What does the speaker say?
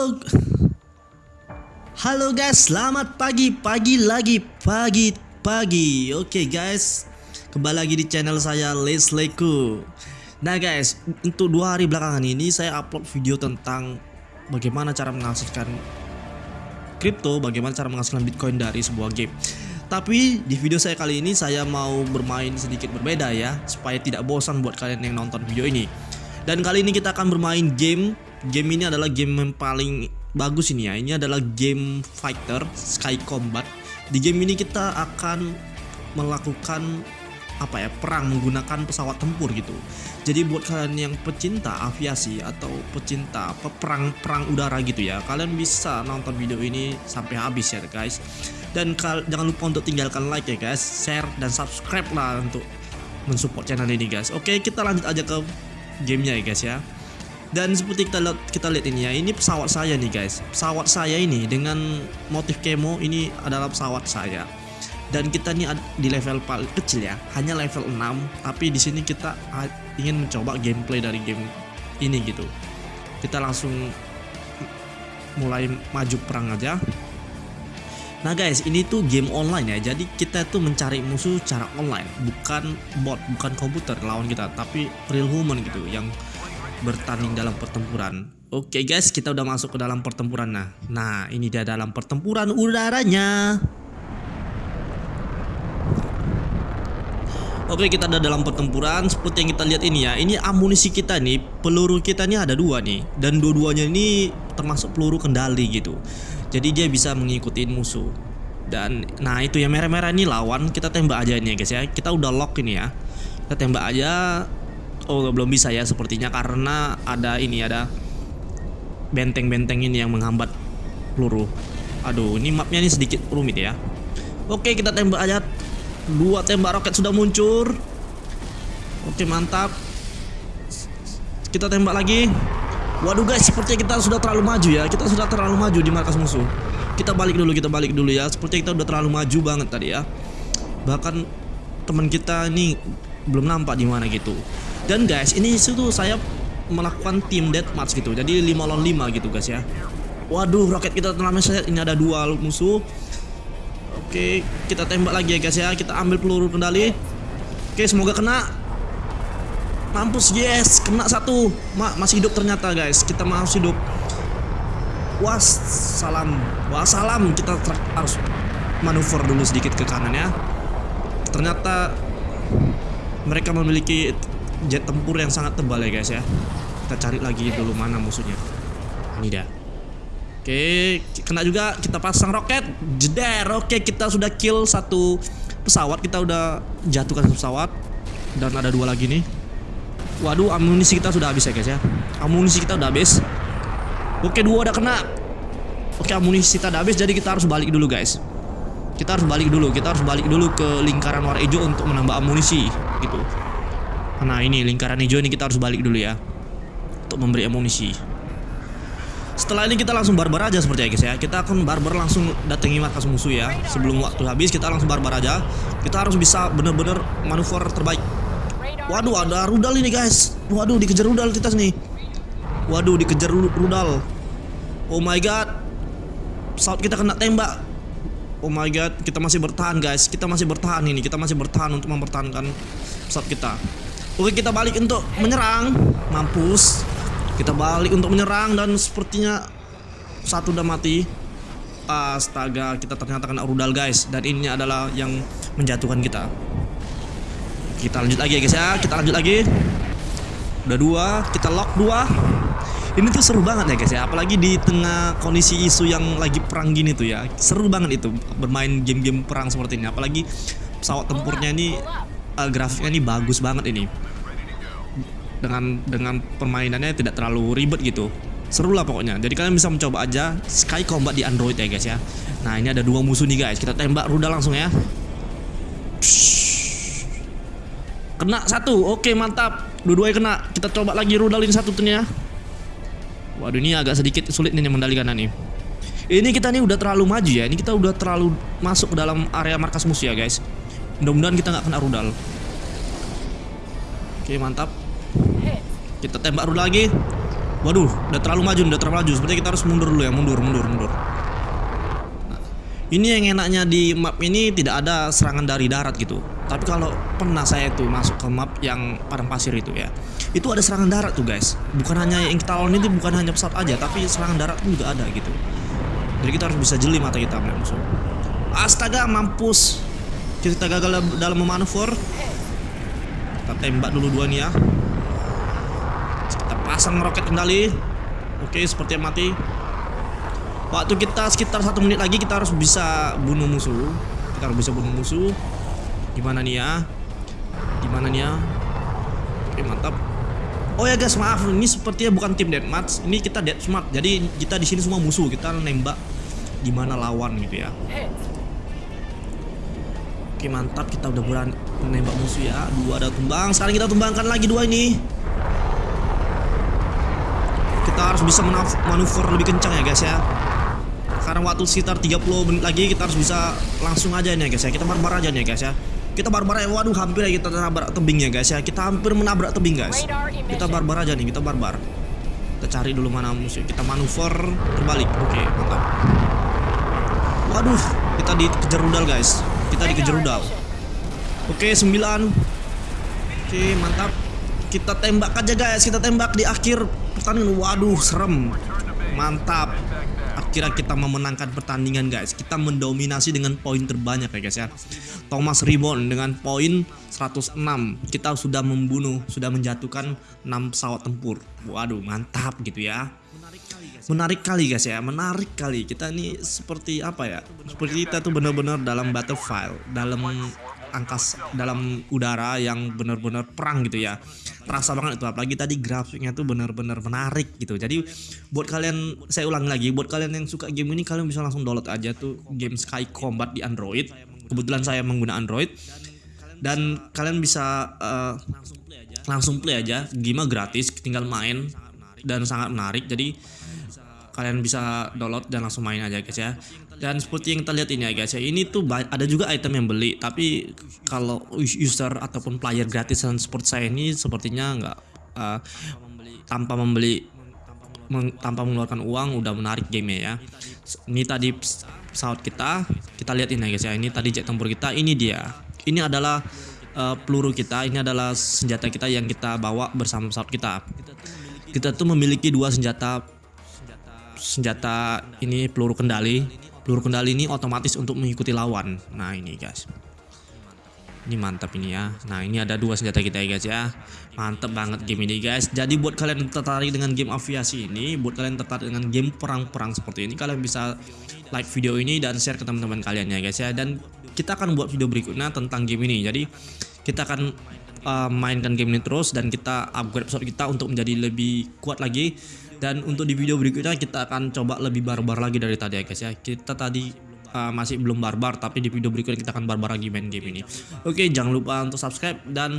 Halo Halo guys, selamat pagi, pagi lagi, pagi, pagi. Oke guys, kembali lagi di channel saya Les Leku Nah guys, untuk dua hari belakangan ini saya upload video tentang Bagaimana cara menghasilkan kripto, bagaimana cara menghasilkan bitcoin dari sebuah game. Tapi di video saya kali ini saya mau bermain sedikit berbeda ya Supaya tidak bosan buat kalian yang nonton video ini. Dan kali ini kita akan bermain game Game ini adalah game yang paling bagus ini ya Ini adalah game fighter Sky Combat Di game ini kita akan melakukan apa ya perang menggunakan pesawat tempur gitu. Jadi buat kalian yang pecinta aviasi atau pecinta perang perang udara gitu ya, kalian bisa nonton video ini sampai habis ya guys. Dan jangan lupa untuk tinggalkan like ya guys, share dan subscribe lah untuk mensupport channel ini guys. Oke kita lanjut aja ke gamenya ya guys ya. Dan seperti kita lihat kita lihat ini ya, ini pesawat saya nih guys. Pesawat saya ini dengan motif kemo ini adalah pesawat saya. Dan kita nih di level paling kecil ya hanya level 6 tapi di sini kita ingin mencoba gameplay dari game ini gitu. Kita langsung mulai maju perang aja. Nah guys ini tuh game online ya. Jadi kita tuh mencari musuh secara online. Bukan bot, bukan komputer lawan kita Tapi real human gitu Yang bertanding dalam pertempuran. Oke guys kita udah masuk ke dalam pertempuran Nah, nah ini dia dalam pertempuran udaranya. Oke kita ada dalam pertempuran. Seperti yang kita lihat ini ya Ini amunisi kita nih peluru kita nih ada dua nih. Dan dua-duanya ini termasuk peluru kendali gitu. Jadi dia bisa mengikuti musuh. Dan nah itu ya merah-merah ini lawan. Kita tembak aja ini ya guys ya. Kita udah lock ini ya. Kita tembak aja Oh belum bisa ya sepertinya karena ada ini ada Benteng-benteng ini yang menghambat peluru Aduh ini mapnya ini sedikit rumit ya Oke kita tembak aja Dua tembak roket sudah muncul. Oke, mantap. Kita tembak lagi. Waduh guys, sepertinya kita sudah terlalu maju ya. Kita sudah terlalu maju di markas musuh. Kita balik dulu, kita balik dulu ya. Sepertinya kita sudah terlalu maju banget tadi ya. Bahkan teman kita ini belum nampak di mana gitu. Dan guys, ini itu saya melakukan tim deathmatch gitu. Jadi 5 lawan 5 gitu guys ya. Waduh, roket kita terlalu saya ini ada dua musuh. Oke, kita tembak lagi ya guys ya. Kita ambil peluru kendali. Oke, semoga kena. Mampus, yes, kena satu. Ma masih hidup ternyata guys. Kita masih hidup. Was, salam. salam. Kita harus manuver dulu sedikit ke kanan ya. Ternyata mereka memiliki jet tempur yang sangat tebal ya guys ya. Kita cari lagi dulu mana musuhnya. Ini dia. Oke, kena juga kita pasang roket. Jeder. Oke, kita sudah kill satu pesawat. Kita udah jatuhkan pesawat. Dan ada dua lagi nih. Waduh, amunisi kita sudah habis ya guys ya. Amunisi kita udah habis. Oke, dua udah kena. Oke, amunisi kita udah habis jadi kita harus balik dulu guys. Kita harus balik dulu. Kita harus balik dulu ke lingkaran warna hijau untuk menambah amunisi gitu. Nah, ini lingkaran hijau ini kita harus balik dulu ya. Untuk memberi amunisi. Setelah ini kita langsung barbar aja seperti ya guys ya. Kita akan barbar langsung datangi markas musuh ya. Sebelum waktu habis kita langsung barbar aja. Kita harus bisa bener-bener manuver terbaik. Waduh ada rudal ini guys. Waduh dikejar rudal kita nih. Waduh dikejar rudal. Oh my god. Pesawat kita kena tembak. Oh my god kita masih bertahan guys. Kita masih bertahan ini. Kita masih bertahan untuk mempertahankan pesawat kita Oke kita balik untuk menyerang Mampus kita balik untuk menyerang dan sepertinya satu udah mati. Astaga, kita ternyata kena rudal guys dan ini adalah yang menjatuhkan kita. Kita lanjut lagi ya guys ya, kita lanjut lagi. Udah dua, kita lock dua. Ini tuh seru banget ya guys ya, apalagi di tengah kondisi isu yang lagi perang gini tuh ya. Seru banget itu bermain game-game perang seperti ini, apalagi pesawat tempurnya ini uh, grafiknya ini bagus banget ini. Dengan dengan permainannya tidak terlalu ribet gitu. Seru lah pokoknya. Jadi kalian bisa mencoba aja Sky Combat di Android ya guys ya. Nah ini ada dua musuh nih guys. Kita tembak rudal langsung ya. Kena satu. Oke mantap. Dua-duanya kena. Kita coba lagi rudalin satu tuh ya. Waduh ini agak sedikit sulit nih mendalikan nih ini kita nih udah terlalu maju ya. Ini kita udah terlalu masuk ke dalam area markas musuh ya guys. Mudah-mudahan kita nggak kena rudal oke mantap kita tembak dulu lagi. Waduh, udah terlalu maju, udah terlalu maju. Sepertinya kita harus mundur dulu ya, mundur, mundur, mundur. Nah, ini yang enaknya di map ini tidak ada serangan dari darat gitu. Tapi kalau pernah saya tuh masuk ke map yang padang pasir itu ya, itu ada serangan darat tuh guys. Bukan hanya yang kita lawan itu bukan hanya pesawat aja, tapi serangan darat pun juga ada gitu. Jadi kita harus bisa jeli mata kita musuh. Astaga, mampus. Kita gagal dalam memanuver. Kita tembak dulu dua nih ya. Pasang roket kendali. Oke seperti yang mati. Waktu kita sekitar satu menit lagi kita harus bisa bunuh musuh. Kita harus bisa bunuh musuh. Gimana nih ya? Gimana nih ya? Oke mantap. Oh ya guys maaf. Ini sepertinya bukan tim deathmatch ini kita deathmatch jadi kita di sini semua musuh. Kita nembak gimana lawan gitu ya oke mantap. Kita udah berani menembak musuh ya. Dua ada tumbang. Sekarang kita tumbangkan lagi dua ini. Kita harus bisa manuver lebih kencang ya guys ya. Karena waktu sekitar 30 menit lagi kita harus bisa langsung aja nih ya guys ya. Kita barbar aja nih ya guys ya. Kita barbar ya waduh hampir ya kita nabrak tebing ya guys ya. Kita hampir menabrak tebing guys. Kita barbar aja nih kita barbar. Kita cari dulu mana musuh. Kita manuver terbalik. Oke mantap. Waduh kita dikejar rudal guys kita dikejar rudal. oke 9 oke mantap. Kita tembak aja guys. Kita tembak di akhir pertandingan. Waduh serem. Mantap. Akhirnya kita memenangkan pertandingan guys. Kita mendominasi dengan poin terbanyak ya guys ya. Thomas Ribon dengan poin 106 kita sudah membunuh sudah menjatuhkan 6 pesawat tempur. Waduh mantap gitu ya menarik kali guys ya. Menarik kali kita ini seperti apa ya? Seperti kita tuh benar-benar dalam battlefield dalam angkas dalam udara yang benar-benar perang gitu ya. Terasa banget itu apalagi tadi grafiknya tuh benar-benar menarik gitu. Jadi buat kalian saya ulang lagi buat kalian yang suka game ini kalian bisa langsung download aja tuh game Sky Combat di Android. Kebetulan saya menggunakan Android. Dan kalian bisa uh, langsung play aja. Game gratis tinggal main dan sangat menarik. Jadi kalian bisa download dan langsung main aja guys ya. Dan seperti yang kita lihat ini ya guys ya ini tuh ada juga item yang beli tapi kalau user ataupun player gratis dan seperti saya ini sepertinya nggak uh, tanpa membeli meng, tanpa mengeluarkan uang udah menarik game ya. Ini tadi pesawat kita kita lihat ini ya guys ya. Ini tadi jet tempur kita ini dia. Ini adalah uh, peluru kita ini adalah senjata kita yang kita bawa bersama pesawat kita kita tuh memiliki dua senjata. Senjata ini peluru kendali. Peluru kendali ini otomatis untuk mengikuti lawan. Nah ini guys. Ini mantap ini ya. Nah ini ada dua senjata kita ya guys ya. Mantap banget game ini guys. Jadi buat kalian tertarik dengan game aviasi ini buat kalian tertarik dengan game perang-perang seperti ini kalian bisa like video ini dan share ke teman-teman kalian ya guys ya. Dan kita akan buat video berikutnya tentang game ini. Jadi kita akan uh, mainkan game ini terus dan kita upgrade episode kita untuk menjadi lebih kuat lagi. Dan untuk di video berikutnya kita akan coba lebih barbar lagi dari tadi ya guys ya. Kita tadi uh, masih belum barbar tapi di video berikutnya kita akan barbar lagi main game ini. Oke jangan lupa untuk subscribe dan